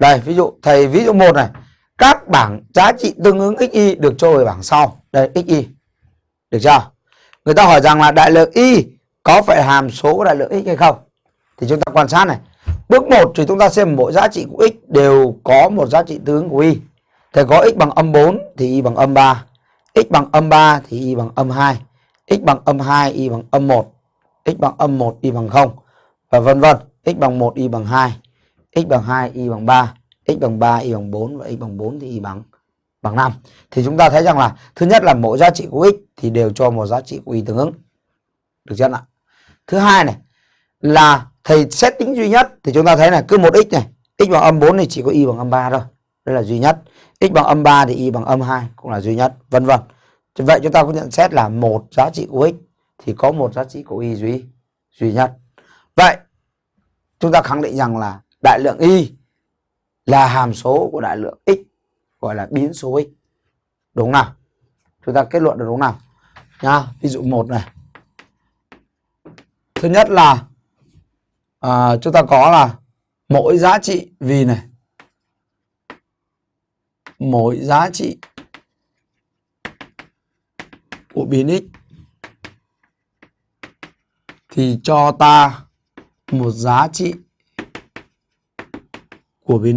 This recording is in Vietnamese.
Đây, ví dụ thầy ví dụ một này, các bảng giá trị tương ứng xy được cho về bảng sau. Đây xy. Được chưa? Người ta hỏi rằng là đại lượng y có phải hàm số của đại lượng x hay không? Thì chúng ta quan sát này. Bước 1 thì chúng ta xem mỗi giá trị của x đều có một giá trị tương ứng của y. Thầy có x bằng âm 4 thì y bằng âm 3. x bằng âm 3 thì y bằng âm 2. x bằng âm 2 y bằng âm 1. x bằng âm 1 y bằng 0 và vân vân. x bằng 1 y bằng 2 x bằng 2 y bằng 3. x bằng 3 y bằng 4 và x bằng 4 thì y bằng bằng 5. Thì chúng ta thấy rằng là thứ nhất là mỗi giá trị của x thì đều cho một giá trị của y tương ứng. Được chưa ạ? Thứ hai này là thầy xét tính duy nhất thì chúng ta thấy là cứ một x này, x bằng âm 4 thì chỉ có y bằng âm 3 thôi. Đây là duy nhất. x bằng âm 3 thì y bằng âm 2 cũng là duy nhất, vân vân. Vậy chúng ta có nhận xét là một giá trị của x thì có một giá trị của y duy duy nhất. Vậy chúng ta khẳng định rằng là đại lượng y là hàm số của đại lượng x gọi là biến số x. Đúng nào? Chúng ta kết luận được đúng nào? Nha, ví dụ một này. Thứ nhất là à, chúng ta có là mỗi giá trị vì này mỗi giá trị của biến x thì cho ta một giá trị của biến